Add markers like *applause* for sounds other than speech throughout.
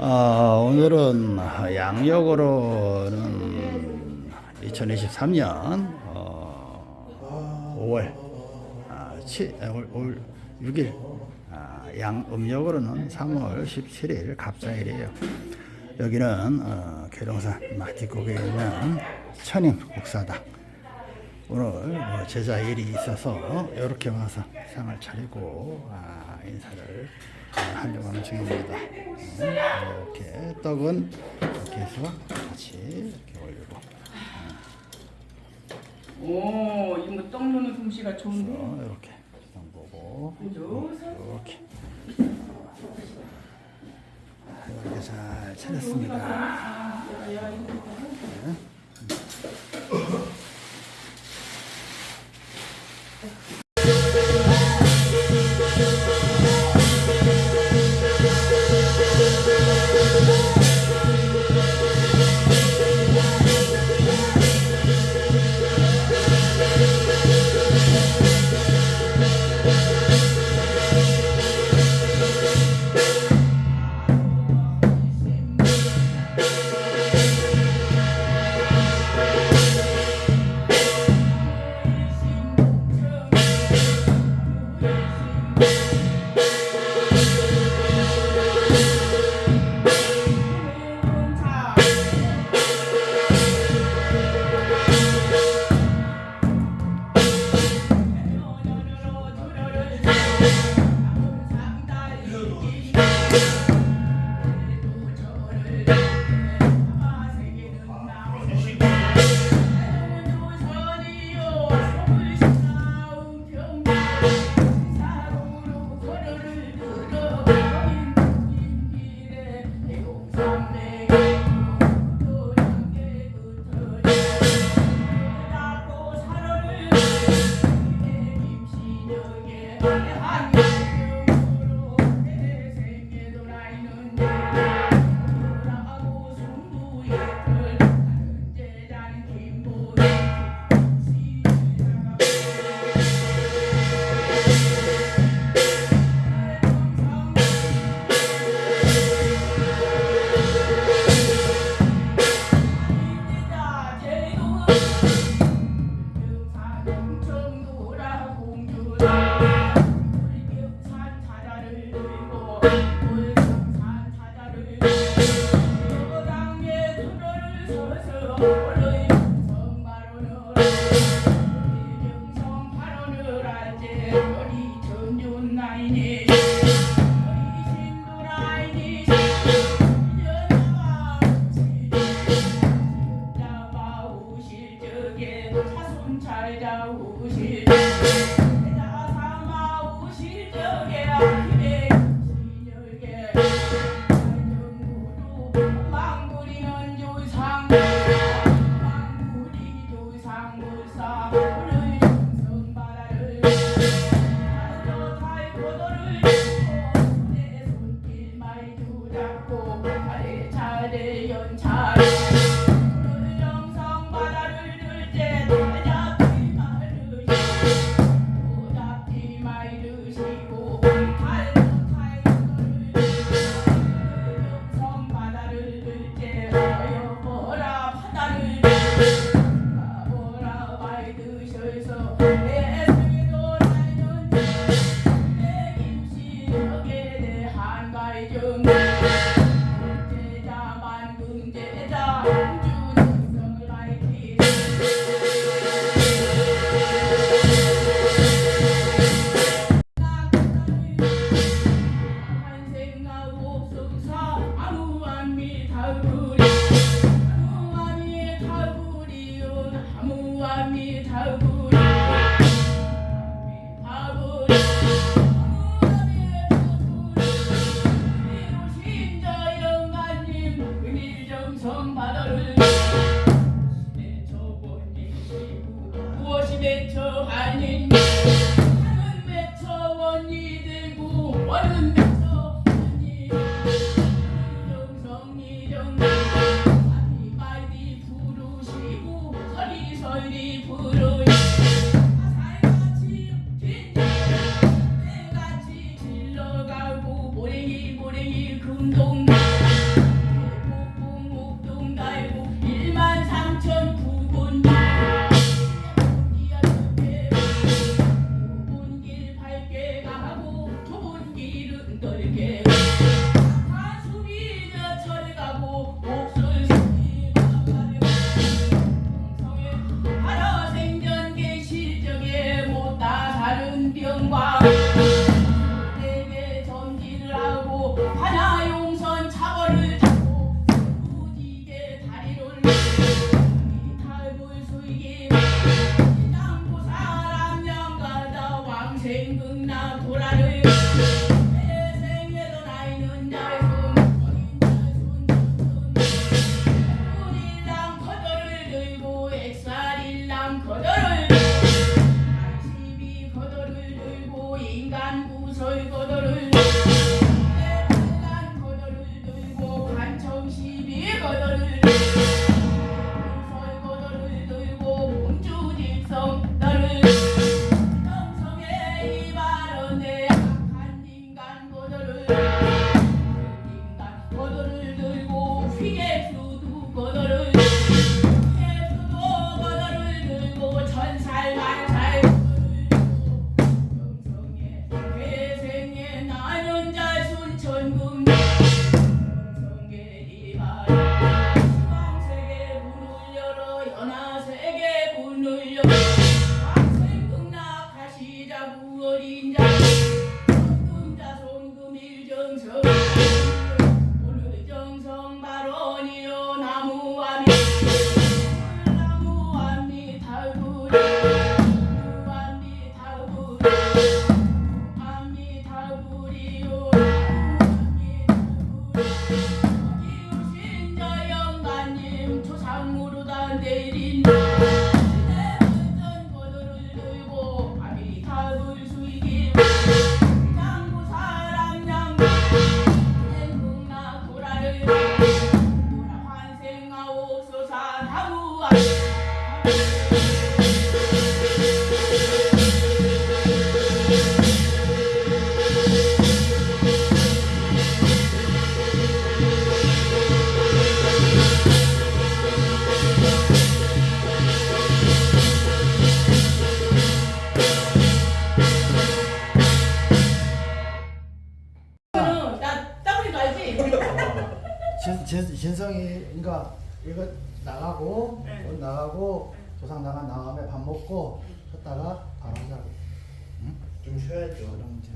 어, 오늘은 양력으로는 2023년 어, 5월 아, 7, 아, 5월 6일 아, 양 음력으로는 3월 17일 갑사일이에요. 여기는 어, 계룡산 마티곡에 있는 천임 국사당 오늘 뭐 제자 일이 있어서 이렇게 와서 상을 차리고 아, 인사를 아, 하려고 하는 중입니다. 음, 이렇게 떡은 이렇게 해서 같이 이렇게 올리고 오, 이거 떡 넣는 솜씨가 좋은데? 어, 이렇게 그죠? 이렇게 이렇게 잘 차렸습니다. 잘 中东 먹고 쉬었다가 바로 하자고. 응? 좀 쉬어야죠. 그럼 이제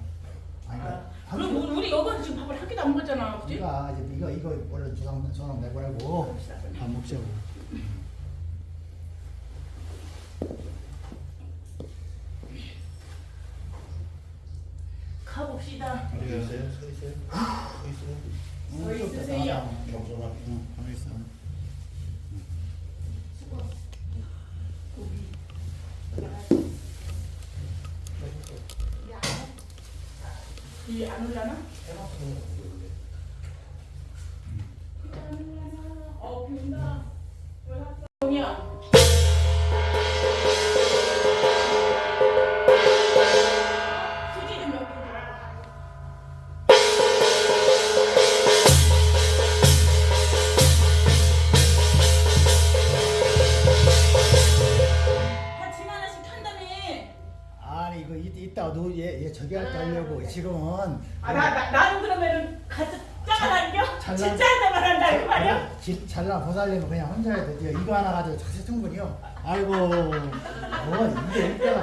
아니 아, 그러니까 그럼 우리, 우리 여관 지금 밥을 한 끼도 안 먹었잖아 그지? 우리가 이제 이거 이거 원래 조상 조상 내보내고 밥 먹자고. 가봅시다 서 있어요? 서 있어요? 서 있어요? 서뭐 있으세요. 응, 가만 있어. 이안? 해봤으면 모르는데. 어 비온다 동이야 지- 잘나 보살려면 그냥 혼자 해야 돼. 이거 하나 가지고 자세 충분히요. 아이고, 뭐 이게 일대가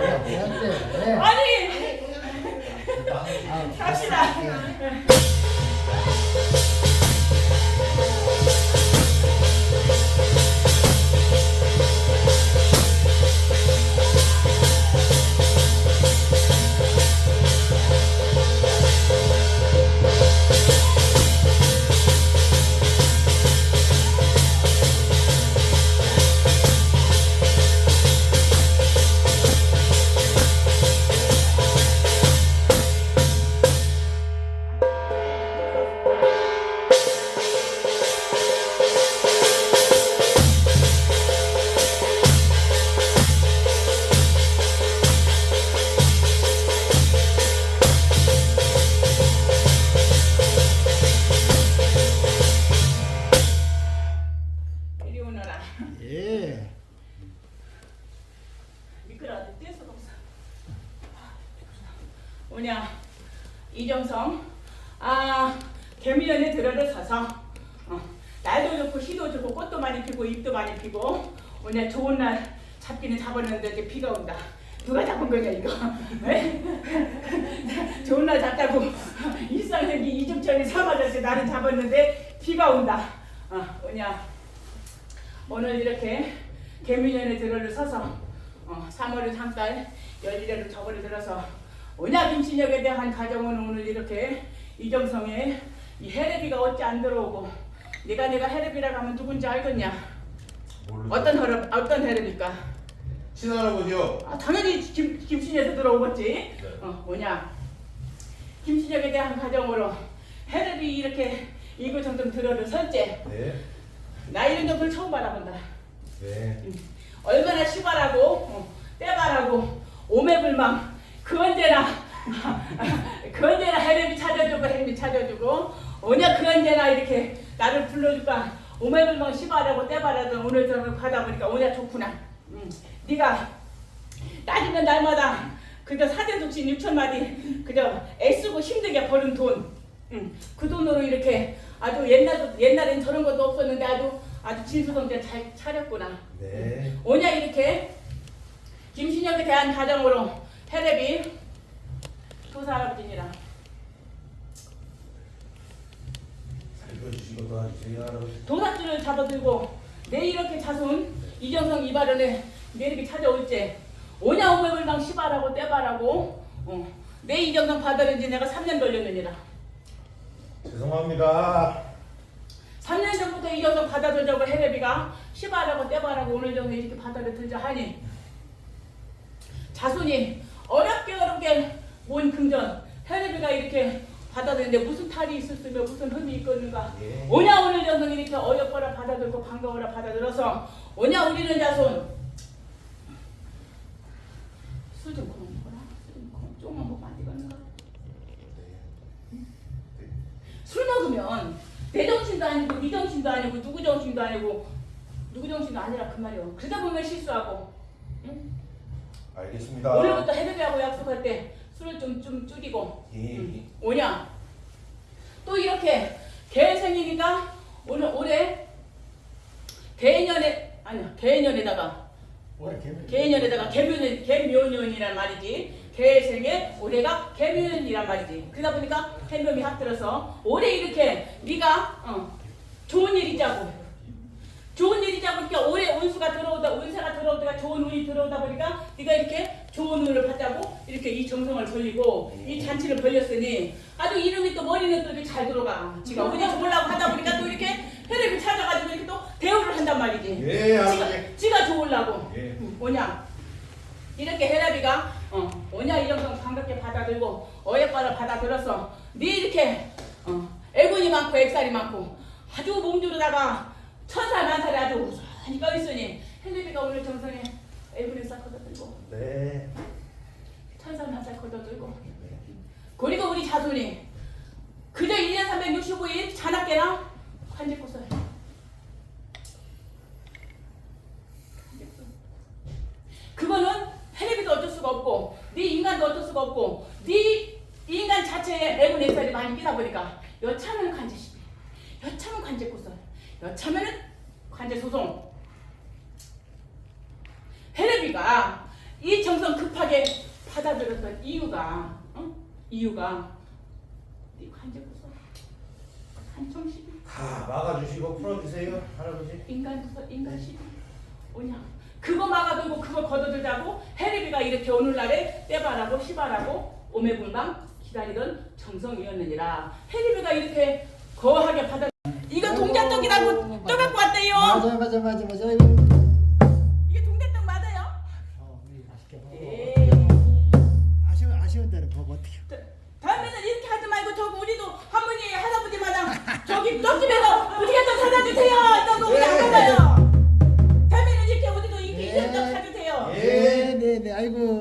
이제 비가 온다. 누가 잡은 거냐, 이거? 에? *laughs* 좋은 날 잡다고 일상생기 이중천이 삼아저씨 나는 잡았는데 비가 온다. 어, 뭐냐, 오늘 이렇게 개미년에 들어를 서서 어, 3월의 3달 열일에로 저번에 들어서 언약 임신역에 대한 가정은 오늘 이렇게 이정성에 이 헤레비가 어찌 안 들어오고 네가 내가 헤레비라고 하면 누군지 알겠냐? 모르죠. 어떤 헤레 어떤 헤레비까? 친할아버지요. 아, 당연히 김, 김신혁이 들어오겠지. 네. 어, 뭐냐. 김신혁에 대한 가정으로 해들이 이렇게 이거 정좀 들어도 선째. 네. 나 이런 정도를 처음 받아본다. 네. 응. 얼마나 시발하고 어, 떼발하고 오매불망 그 언제나 *laughs* 그 언제나 해렘이 찾아주고 해렘이 찾아주고 언제 그 언제나 이렇게 나를 불러주까 오매불망 시발하고 때발하던 오늘처럼 하다 보니까 오냐 좋구나. 네가 따지면 날마다 그저 사대독신 6천 마디 그저 애쓰고 힘들게 버는 돈. 음, 그 돈으로 이렇게 아주 옛날 옛날엔 저런 것도 없었는데 아주 아주 진수성대 잘 차렸구나. 네. 오냐 이렇게 김신혁에 대한 가정으로 테레비 조사 할아버지니라. 도사줄을 잡아들고 내 이렇게 자손 이정성 이발원에 내 이렇게 찾아올지 오냐 오매불망 시발하고 떼발하고 어, 내 이정성 받아들인지 내가 3년 걸렸느니라 죄송합니다. 3년 전부터 이정성 받아들자고 헤레비가 시발하고 떼발하고 오늘 정도 이렇게 받아들자 하니 자손이 어렵게 어렵게 온 금전 헤레비가 이렇게 받아들이는데 무슨 탈이 있었으며 무슨 흠이 있겠는가 예. 오냐 오늘 정도 이렇게 어렵거라 받아들고 반가워라 받아들어서 오냐 우리는 자손 술좀 술좀 그만 조금만 먹으면 안 되겠는가. 술 먹으면 내 정신도 아니고 네 정신도 아니고 누구 정신도 아니고 누구 정신도 아니라 그 말이요. 그러다 보면 실수하고 응? 알겠습니다. 오늘부터 해배하고 약속할 때 술을 좀 좀 줄이고 예. 응. 오냐 또 이렇게 개 생기니까 오늘 올해 개년에 아니요 개년에다가 개년에다가 개묘년 개묘년이란 말이지. 개생에 올해가 개묘년이란 말이지. 그러다 보니까 해묘이 합들어서 올해 이렇게 네가 어, 좋은 일 있자고 좋은 일 있자고 그러니까 올해 운수가 들어오다 운세가 들어오다가 좋은 운이 들어오다 보니까 네가 이렇게 좋은 운을 받자고 이렇게 이 정성을 벌리고 이 잔치를 벌렸으니 아주 이름이 또 머리는 또 이렇게 잘 들어가. 지가 운이 좋으려고 하다 보니까 또 이렇게 혈액을 찾아가지고 이렇게 또 대우를 한단 말이지. 예, 지가, 할아버지. 지가 좋으려고. 예. 음, 뭐냐? 이렇게 헤라비가 어, 뭐냐 이런 거 반갑게 받아들고 어예과를 받아들어서 네 이렇게 어, 애군이 많고 액살이 많고 아주 몸주르다가 천살 만살이 아주 우선히 떠있으니 헬리비가 오늘 정성에 애군이 싹 걷어들고 네.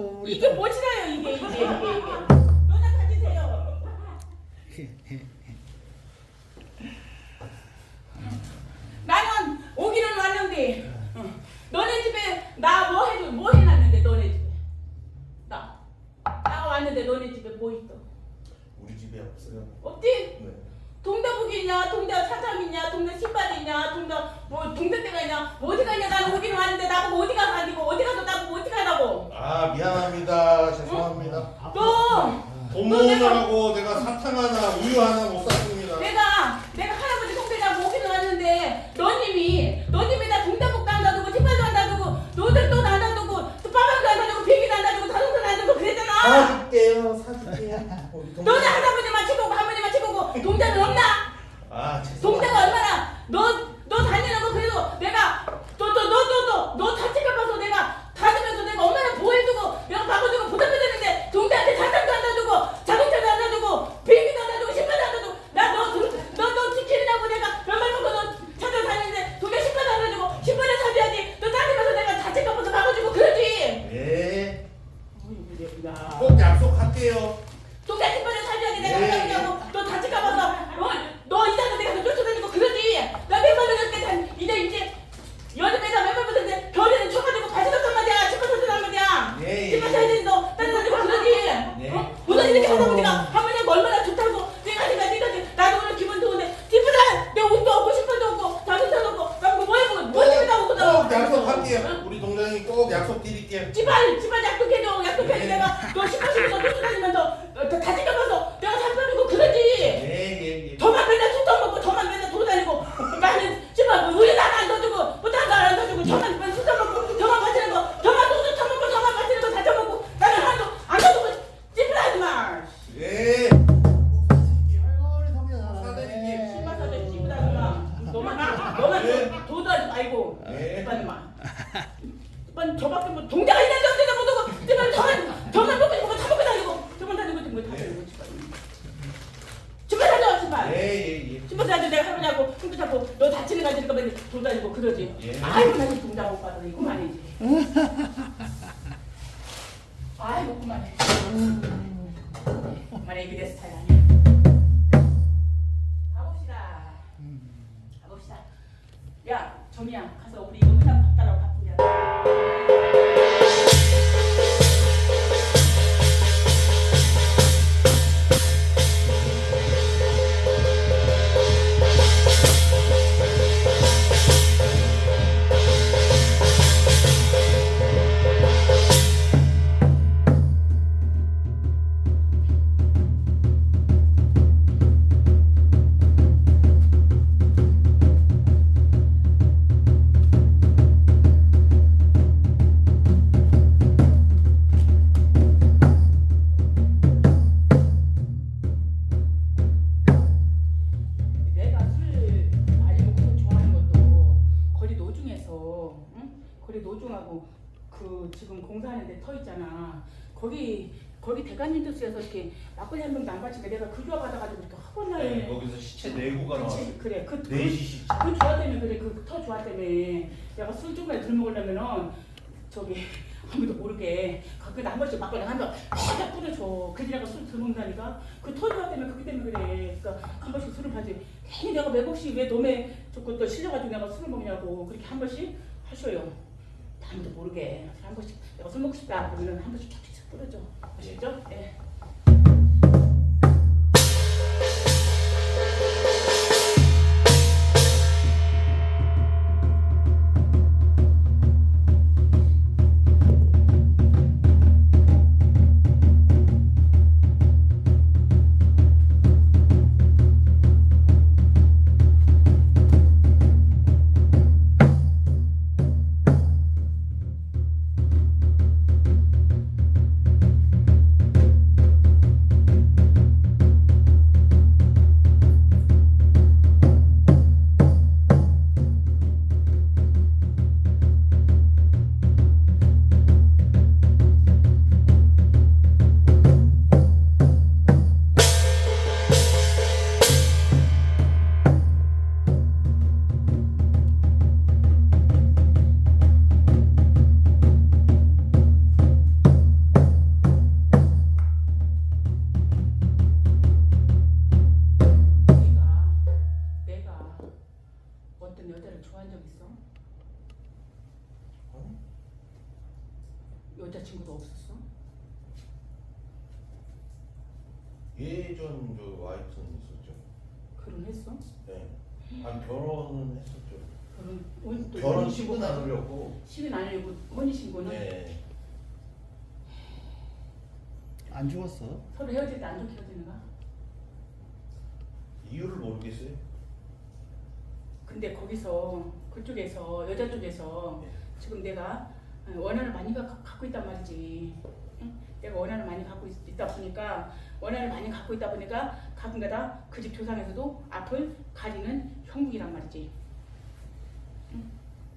아이고 우리. 이게 뭐지라요 이게 이게 이게 이게. 너나 가지세요. 나는 오기는 왔는데 어. 너네 집에 나 뭐 해줘 뭐 해놨는데 너네 집에 나 나가 왔는데 너네 집에 뭐 있어 우리 집에 없어요. 없지? 네. 동대북이냐, 동대 사장이냐, 동대 신발이냐, 동대 뭐 동대대가 있냐, 뭐 어디 가냐? 나는 오긴 왔는데 나보고 어디 가서 아니고 어디 가서 나보고 어디 가라고? 아, 미안합니다. 죄송합니다. 또돈너 모으느라고 내가 사탕 하나, 우유 하나 못 샀습니다. 내가 내가 할아버지 동대냐고 오긴 왔는데 너님이 너님이 나 동대북도 안 놔두고 신발도 안 놔두고 너들도 안 놔두고 또 빠방도 안 놔두고 비행기도 안 놔두고 자동차도 안 놔두고 그랬잖아. 사줄게요, 사줄게요. 너네 할아버지만 치고고 할머니만 치고고 동대는 없나? 아. 동대가 얼마나 너 너 다니는 거 그래도 내가 너 너 너 너너너 자칫 갚아서 내가 다니면서 내가 얼마나 보호해주고 내가 바꿔주고 보답해줬는데 동대한테 자산도 안 놔두고 자동차도 안 놔두고 비행기도 안 놔두고 신발도 안 놔두고 나너너너 지키느냐고 내가 몇말 먹고 너 찾아다니는데 동대 신발도 안 놔두고 신발을 사줘야지 너 다니면서 내가 자칫 갚아서 바꿔주고 그러지 예. 꼭 약속할게요. 그만해 그만해 이게 내 스타일 아니야. 가봅시다. 가봅시다. 야 정이야 가서 우리 아무도 모르게 가끔에 한 번씩 막걸리 한병 팍 뿌려줘. 내가 술덜 먹는다니까. 그터 조합 때문에 그기 때문에 그래. 그러니까 한 번씩 술을 파지. 괜히 내가 매복시 왜 놈의 저것도 실려가지고 내가 술을 먹냐고 그렇게 한 번씩 하셔요. 아무도 모르게 한 번씩 내가 술 먹고 싶다 그러면 한 번씩 쫙쫙 뿌려줘. 아시죠? 예. 내 하려고. 식은 안 하려고 혼인 신고는 네. 안 죽었어? 서로 헤어질 때 안 좋게 헤어지는가? 이유를 모르겠어요. 근데 거기서 그쪽에서 여자 쪽에서 네. 지금 내가 어, 원한을 많이 가- 갖고 있단 말이지. 응? 내가 원한을 많이 갖고 있, 다 보니까 원한을 많이 갖고 있다 보니까 가끔가다 그 집 조상에서도 앞을 가리는 형국이란 말이지.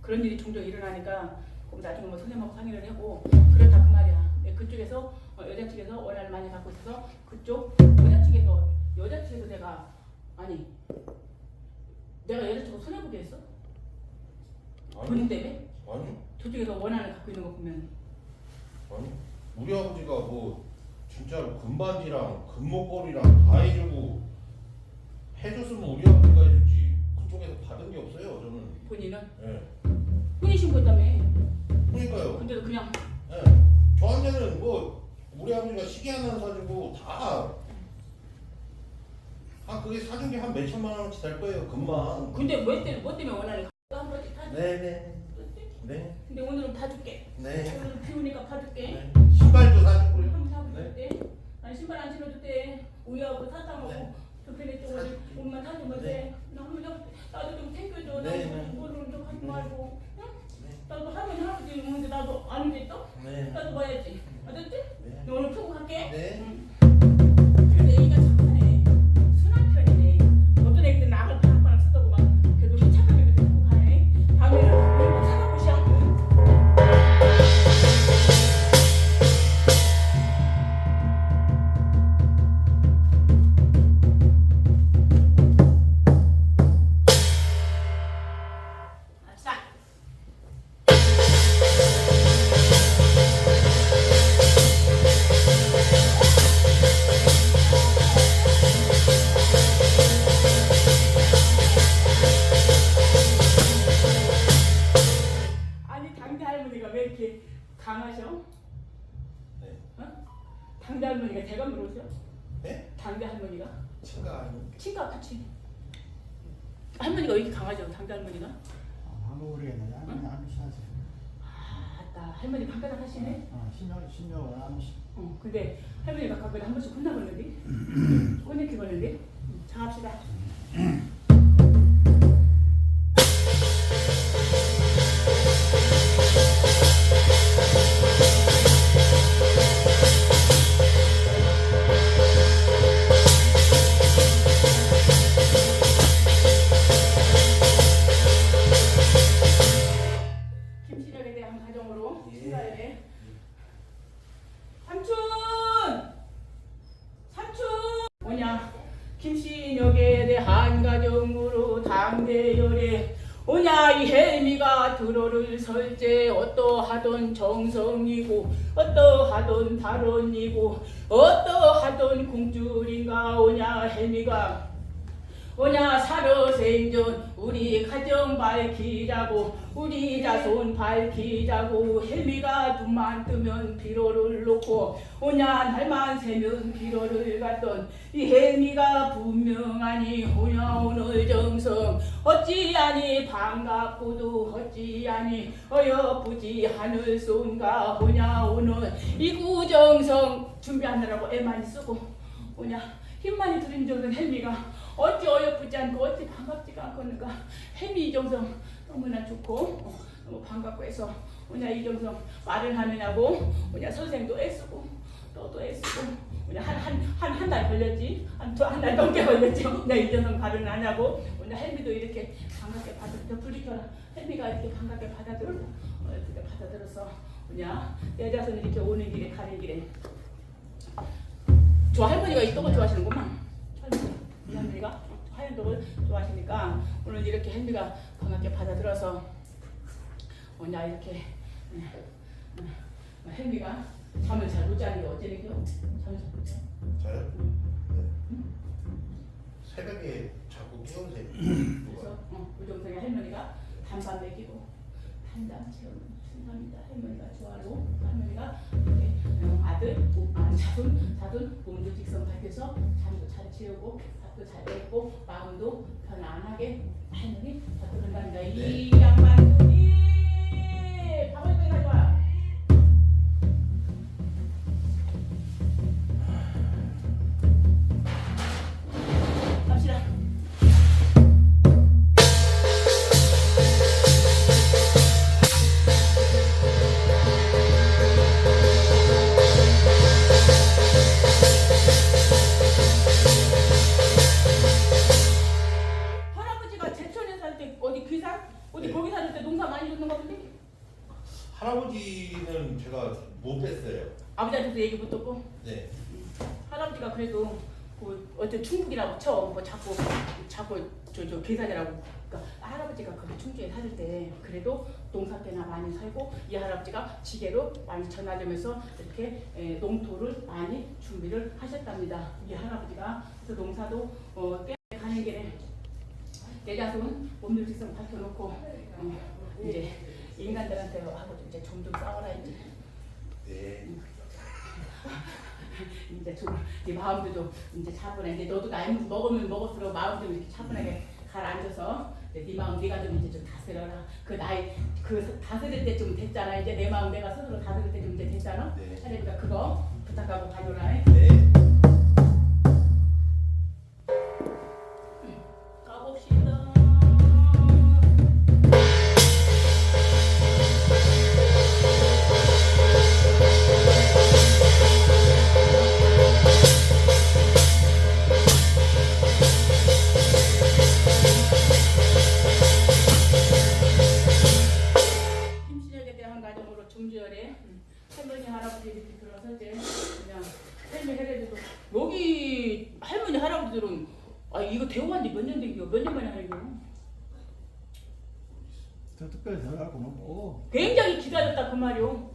응? 그런 일이 종종 일어나니까 그럼 나중에 뭐 선생님하고 상의를 하고 그렇다 그 말이야. 네, 그쪽에서 어, 여자 측에서 원한을 많이 갖고 있어서 그쪽 여자 측에서 여자 측에서 내가 아니 내가 여자 측으로 손해보게 했어? 본인 아니, 때문에? 아니, 저쪽에서 원한을 갖고 있는 거 보면 아니. 우리 아버지가 뭐 진짜로 금반지랑 금목걸이랑 다 해주고 해줬으면 우리 아버지가 해줬지. 그쪽에서 받은 게 없어요. 저는. 본인은 예. 혼인 신고했다며 그러니까요. 근데도 그냥 예. 저한테는 뭐 우리 아버지가 시계 하나 사주고 다. 아 그게 사준 게 한 몇천만 원어치 될 거예요. 금만. 근데 뭐 때문에 뭐 때문에 원한을 갖고 한 번씩 다 네네. 네. 근데 오늘은 봐줄게 네. 오늘은 비우니까 봐줄게 네. 신발도 사주고요. 한번 네. 때 아니 신발 안 신어도 돼 우유하고 사탕하고 네. 저편에 쪽으로 사줄게. 옷만 사주면 돼나 한번 좀 나도 좀 챙겨줘 네, 나도 네. 뭐를 좀 하지 네. 말고 응? 네. 나도 할머니 할아버지 있는데 나도 아는데 또 네. 나도 봐야지 알았지? 네. 너 오늘 펴고 갈게 네. 그래도 애기가 착하네. 순한 편이네. 어떤 애기들 낙을 할머니 방가닥 하시네. 어, 신경 신경을 아무 시. 어, 근데 할머니가 가끔 한 번씩 혼나버는데, 혼내키 버는데. 자 합시다. *clears throat* 설제 어떠하던 정성이고 어떠하던 발언이고 어떠하던 궁줄인가 오냐 헬미가 오냐 살아생전 우리 가정 밝히자고 우리 자손 밝히자고 헬미가 눈만 뜨면 비로를 놓고 오냐 날만 새면 비로를 갔던 이 헬미가 분명하니 오냐 오늘 정성. 어찌하니 반갑고도 어찌하니 어여쁘지 하늘 쏜가 오냐 오늘 이구정성. 준비하느라고 애 많이 쓰고 오냐 힘 많이 들인 정도는 헬미가 어찌 어여쁘지 않고 어찌 반갑지가 않겠는가. 햄이 이정성 너무나 좋고 어, 너무 반갑고 해서 오냐 이정성 말을 하느냐고 오냐 선생도 애쓰고 너도 애쓰고 오냐 한한 한 달 걸렸지? 한한 달 넘게 걸렸지? *laughs* 오냐 이정성 발언 하냐고 오냐 햄이도 이렇게 반갑게 받아들여 불리켜라. 햄이가 이렇게 반갑게 받아들여 어, 이렇게 받아들여서 오냐 내 자손 이렇게 오는 길에 가는 길에. 저 할머니가 이 떡을 좋아하시는구만. 할머니 하얀 떡을 좋아하시니까 오늘 이렇게 햄비가 반갑게 받아들어서 오냐 이렇게 햄비가 잠을 잘 못 자는 게 어쩌는 겨? 잠을 잘 못 자. 저요? 네. 새벽에 자꾸 깨우세요. 누가? 그래서 어, 우정성의 할머니가 단밤 먹이고 한담 채우는 순간이다. 할머니가 좋아하고 할머니가 이렇게 어, 아들, 오- 아, 자손, 자손 몸도 직성 밝혀서 잠도 잘 채우고 밥도 잘 먹고 마음도 편안하게 할머니 받들어간다. 이 양반이 밥을 왜 가져와? 그래도 그 어떤 충북이라고 쳐. 뭐 자꾸 자꾸 저 저 계산이라고. 그러니까 할아버지가 거기 충주에 살 때 그래도 농사 때나 많이 살고 이 할아버지가 지게로 많이 전하려면서 이렇게 에, 농토를 많이 준비를 하셨답니다. 이 할아버지가 그래서 농사도 어, 꽤 가는 길에 내 자손 몸들 직성 밝혀놓고 어, 이제 인간들한테 하고 좀 이제 좀좀 싸워라 이제. 네. *laughs* 이제 좀, 네 마음도 좀 이제 차분해. 이제 너도 나이 먹으면 먹을수록 마음 좀 이렇게 차분하게 가라앉아서 네 마음 네가 좀 이제 좀 다스려라. 그 나이 그 다스릴 때 좀 됐잖아. 이제 내 마음 내가 스스로 다스릴 때 좀 이제 됐잖아. 네. 하니까 그거 부탁하고 가져라. 네. 저 특별히 들어가고는 뭐. 굉장히 기다렸다 그 말이오.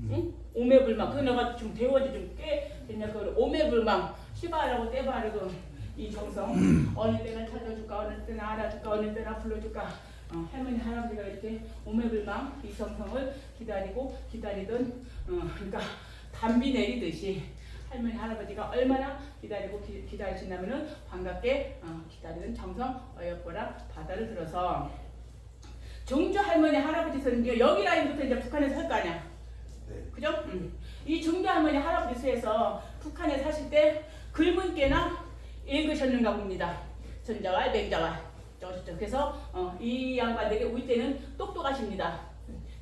응? 오매불망. 그 내가 지금 대우한 지좀꽤 됐냐 그 오매불망. 시바라고 떼바르고 이 정성. 어느 때는 찾아줄까 어느 때는 알아줄까 어느 때는 불러줄까. 어, 할머니 할아버지가 이렇게 오매불망 이 정성을 기다리고 기다리던 어, 그러니까 담비 내리듯이 할머니 할아버지가 얼마나 기다리고 기, 기다리시냐면은 반갑게 어, 기다리는 정성 어여보라 바다를 들어서 종주 할머니 할아버지 선교 여기 라인부터 이제 북한에서 살거 아니야 네. 그죠? 음. 이 종주 할머니 할아버지 수에서 북한에 사실 때 글문께나 읽으셨는가 봅니다. 맹자왈 저시죠. 그래서 어, 이 양반들이 우리 때는 똑똑하십니다.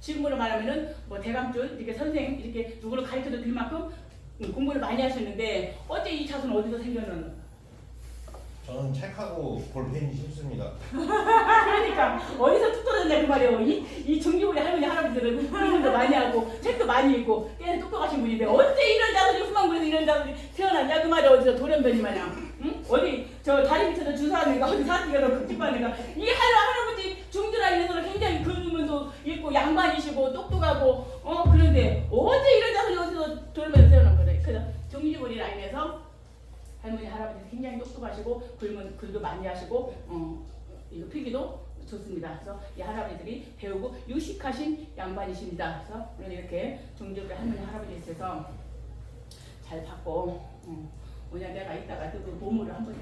지금으로 말하면은 뭐 대감준 이렇게 선생 이렇게 누구를 가르쳐도 될 만큼 음, 공부를 많이 하셨는데 어째 이 차순 어디서 생겼는? 저는 책하고 볼펜이 싫습니다. 그러니까 어디서 뚝 떨어졌냐 그 말이에요. 이, 이 중기부리 할머니 할아버지들은 공부도 많이 하고 책도 많이 읽고 꽤나 똑똑하신 분인데 어째 이런 자들이 후망군에서 이런 자들이 태어났냐 그 말이 어디서 돌연변이 마냥 응? 어디 저저 다리 밑에서 주사하는 거 어디 사티가 극집하는 거 이게 할라 할아버지 중 많이 하시고 어 이거 필기도 좋습니다. 그래서 이 할아버지들이 배우고 유식하신 양반이십니다. 그래서 오늘 이렇게 종주부리 할머니 할아버지 있어서 잘 받고 어, 오늘 내가 이따가 그 보물을 한번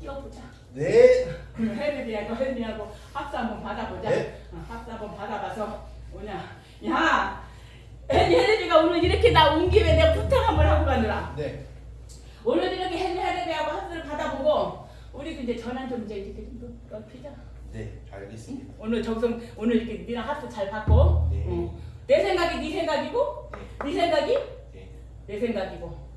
띄워보자. 네. 그럼 혜린이하고 혜린이하고 합수 한번 받아보자. 네. 어, 합수 한번 받아봐서 오냐. 야, 혜린이가 오늘 이렇게 나 온 김에 내가 부탁 한번 하고 가느라. 네. 오늘 이렇게 혜린이하고 합수를 받아보고 우리 그 이제 전환 좀 이제 이렇게 좀 넓히자. 네. 알겠습니다. 오늘 정성 오늘 이렇게 니랑 합수 잘 받고. 네. 어, 내 생각이 네 생각이고 네. 네 생각이 네. 내 생각이고.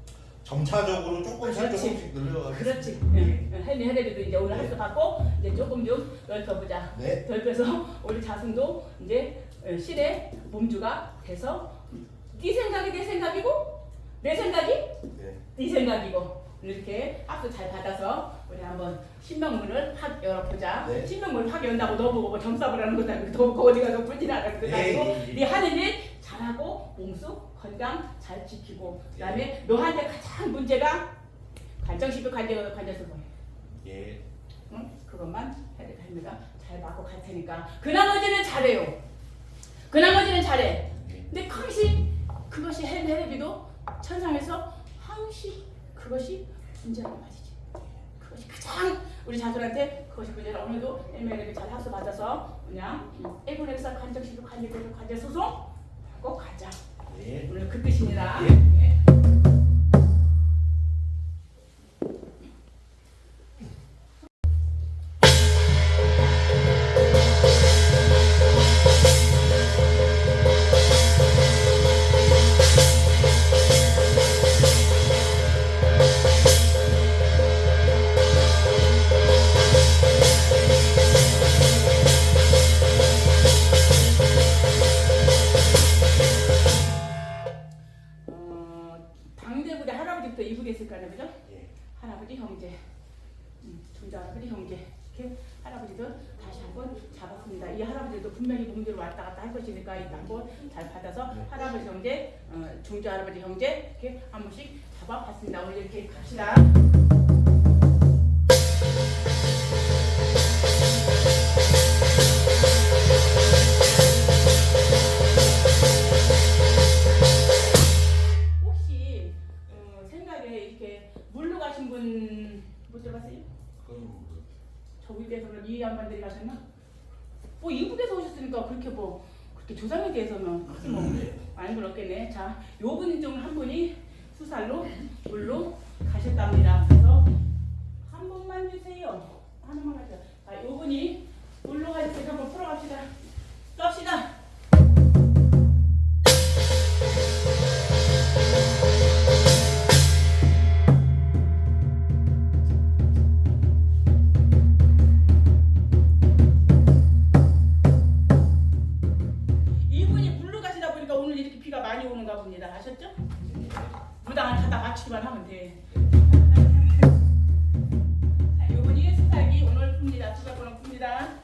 점차적으로 조금씩 그렇지. 조금씩 늘려가겠습니다. 그렇지. 응. 혜린 혜린이도 이제 오늘 합수 받고 이제 조금 좀 넓혀보자. 네. 넓혀서 *laughs* 우리 자손도 이제 어, 실의 몸주가 돼서 네 생각이 내 생각이고 내 생각이 네. 네 생각이고 이렇게 합수 잘 받아서 우리 한번 신명문을 확 열어보자. 네. 신명문을 확 연다고 너보고 뭐 하는 것도 아니고 너보고 어디 가서 불진하라는 것도 네, 아니고 네, 네. 네 하는 일 잘하고 몸수 건강 잘 지키고 그다음에 너한테 가장 문제가 관정식도 관정 관정식 뭐 예. 응? 그것만 해야 할머니가 잘 맞고 갈 테니까 그 나머지는 잘해요. 그 나머지는 잘해. 네. 근데 그것이 그것이 헬 헬비도 천상에서 항시 그것이 문제라는 말이지. 우리 자손한테 그것이 문제라 오늘도 헬메르비 잘 합수 받아서 그냥 에고렉사 관정식도 관계대로 관계 소송 하고 가자. 네. 오늘 그 뜻입니다. 예. 네. 한번 잡았습니다. 이 할아버지도 분명히 몸대로 왔다 갔다 할 것이니까 일단 한번 잘 받아서 네. 할아버지 형제, 어, 중주 할아버지 형제 이렇게 한 번씩 잡아봤습니다. 오늘 이렇게 갑시다. 그럼 이 양반들이 가셨나? 뭐 이북에서 오셨으니까 그렇게 뭐 그렇게 조상에 대해서는 크게 뭐 네. 많은 건 없겠네. 자, 요 분 중 한 분이 수살로 물로 가셨답니다. 그래서 한 번만 주세요. 하나만 가죠. 자, 요 분이 물로 가셨으니까 한번 풀어갑시다. 썹시다. 맞추기만 하면 돼. 자, 요분이 수살기 오늘 풉니다. 수살권을 풉니다.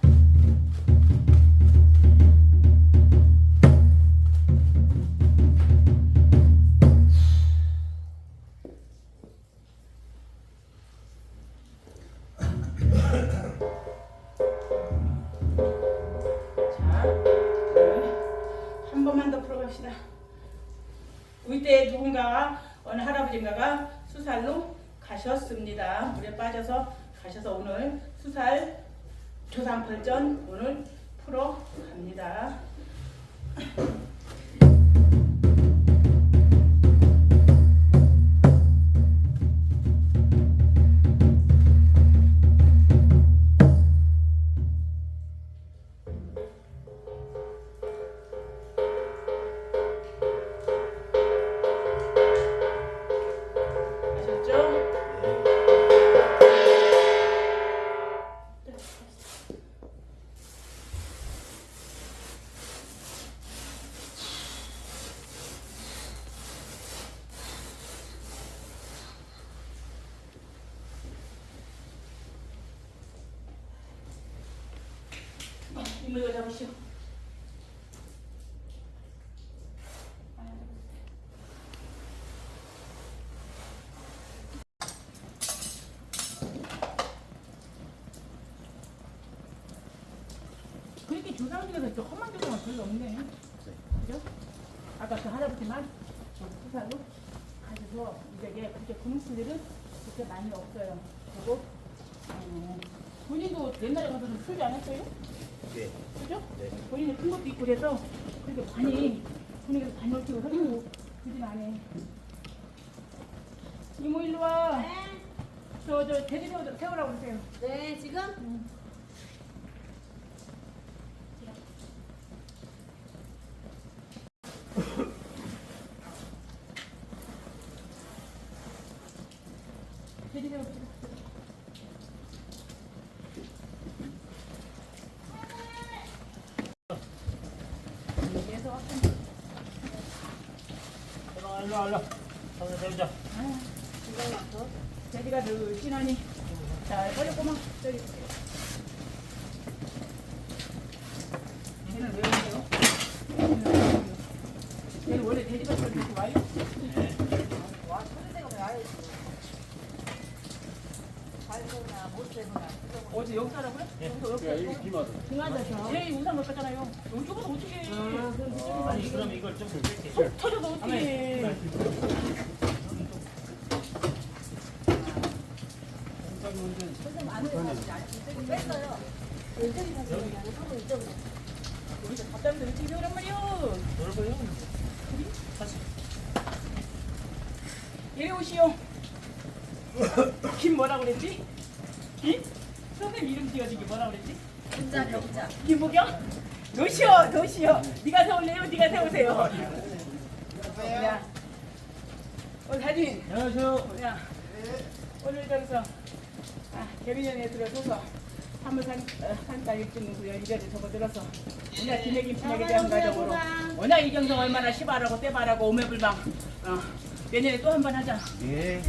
이거 잡으시오. 그렇게 조상 중에서 또 험한 조상은 별로 없네. 그죠? 아까 그 할아버지만 저 부산으로 가셔서 이제 그렇게 굶을 일은 그렇게 많이 없어요. 그리고 어, 본인도 옛날에 가서는 풀지 않았어요? 네. 그죠? 네. 본인이 큰 것도 있고 그래서 그렇게 많이 분위기에서 많이 얽히고 서고 그진 않네. 이모 일로 와. 저, 저, 돼지 세워, 세우라고 그러세요. 네, 지금? 돼지 세워주세요. 여기에서 왔던 일로 일로 일로. 손을 세우자. 돼지가 늘씬하니 잘 버렸구만 저기 얘는 왜 오세요? 얘는 왜 오세요? 얘는 원래 돼지가 저렇게 와요? 와, 소리내가 왜 아예 발소나 못되거나 어제 여기 살아고요? 여기서 여기 살고? 등하자서 얘 우산 못 갔잖아요 이쪽으로 어떻게 해 아니 그럼 이걸 좀. 속 터져도 어떻게 해 뺐어요. 왼쪽이 다시 못하고 이쪽으로. 여기서 답답해서 말이요 넓어요. 이리 오시오. 김 뭐라 그랬지? 김? 선생님 이름 지어주기 뭐라 그랬지? 진짜 격자. 김보경? 노시오, 노시오. 네가 세울래요? 네가 세우세요. 야, 오늘 사진. 안녕하세요. 야, 오늘 저기서 아, 개비년에 들어서서 한물산 어, 그 이래를 적어 들어서 오늘 김해김 친하게 대한 가정으로 워낙 이경성 얼마나 시바라고 떼바라고 오매불망 어, 내년에 또 한 번 하자. 예.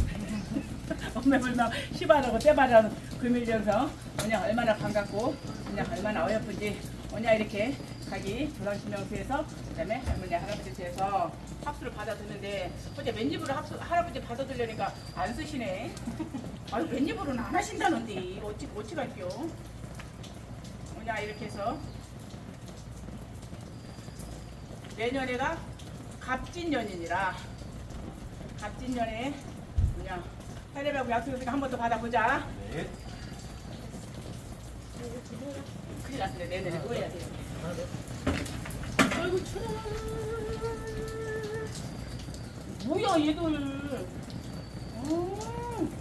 *laughs* 엄매불망 시바라고 떼바라는 금일연성 뭐냐 얼마나 반갑고 뭐냐 얼마나 어여쁜지 뭐냐 이렇게 가기 조상신명수에서 그다음에 할머니 할아버지 뒤에서 합수를 받아드는데 어제 맨입으로 합수 할아버지 받아들려니까 안 쓰시네. *laughs* 아니 맨입으로는 안 하신다는데 어찌 어찌 갈게요. 뭐냐 이렇게 해서 내년에가 갑진년이니라 갑진년에 뭐냐 해례하고 약속했으니까 한 번 더 받아보자. 네. 큰일 났네 돼요. 아이고 추워. 뭐야 얘들. 음,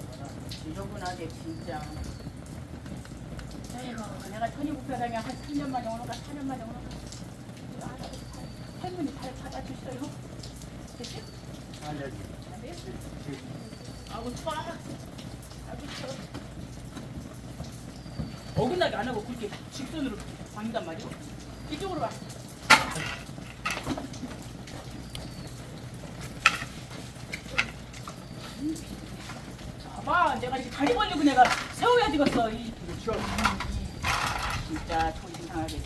지저분하게 진짜. 아이고 내가 천이국사장에 한 3년 만에 오는 가 4년 만에 오는가. 아, 할머니 잘 받아주셔요. 됐지? 안 됐어. 아우 추워. 아우 추워. 어긋나게 안 하고 그렇게 직선으로 당긴단 말이야. 이쪽으로 와. 봐봐, 내가 이렇게 다리 벌리고 내가 세워야 되겠어. 이, 진짜 정신 상하게.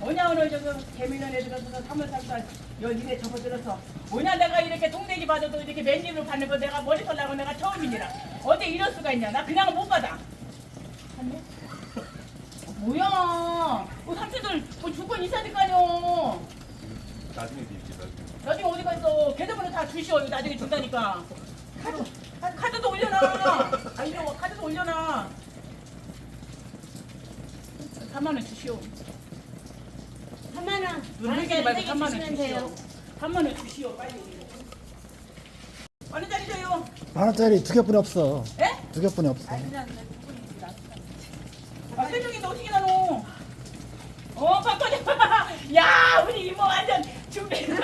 뭐냐 오늘 저거 개미년에 들어서 삼월삼달 여기에 접어들어서. 뭐냐 내가 이렇게 동네기 받아도 이렇게 맨입으로 받는 거 내가 머리 설라고 내가 처음이니라. 어때 이럴 수가 있냐? 나 그냥 못 받아. 봤네? 뭐야? 어, 삼촌들 뭐 주권 있어야 될 거 아니여 나중에 드릴게 나중에. 나중에 어디 가서 계좌번호 다 주시오. 나중에 준다니까. 카드, 아, 카드도 올려놔. 아 이거 카드도 올려놔. 3만 원 주시오 3만 원. 눈 흘리지 말고 세게 3만 원. 돼요. 3만 원 주시오 빨리. 어느 자리 줘요? 만 원짜리 두 개뿐이 없어. 예? 두 개뿐이 없어. 아, 어떻게 나노? 어, 바꿔줘. *laughs* 야, 우리 이모 완전 준비. *laughs*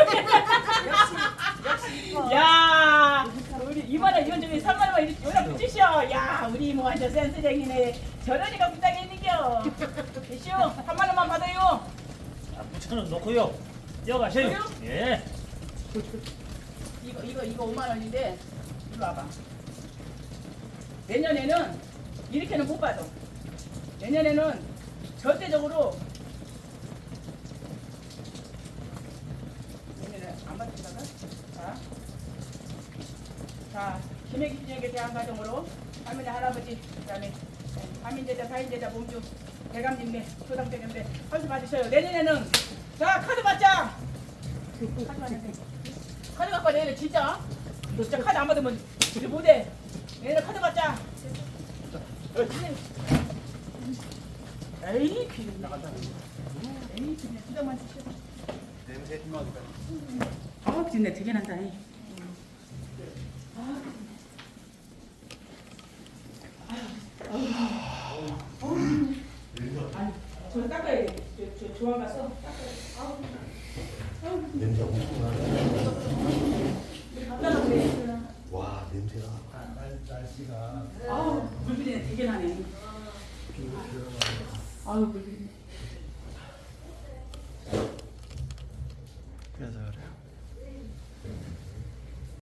야, 우리 이모는 이건 중에 3만 원 연락 붙이시오. 야, 우리 이모 완전 센스쟁이네. 부탁해 있는겨. 되시오. 3만 원만 받아요. 아, 9천 원 놓고요. 그래요? 예. *laughs* 이거 이거 이거 5만 원인데 이리 와봐. 내년에는 이렇게는 못 받아. 내년에는 절대적으로 내년에 안 받는다가 자, 자 김해기 진영에 대한 과정으로 할머니 할아버지 그다음에 가민제자 사인제자 몸주 대감님네 조당대감대 한수 받으셔요 내년에는 자 카드 받자. 카드 받는데 카드 갖고 와 내년에 진짜. 너 진짜 카드 안 받으면 우리 못해. 내년에 카드 받자. 에이 비는 나간다. 에이 비는 수정만 시켜 냄새 좀 나니까. 아 비린내 되게 난다 이.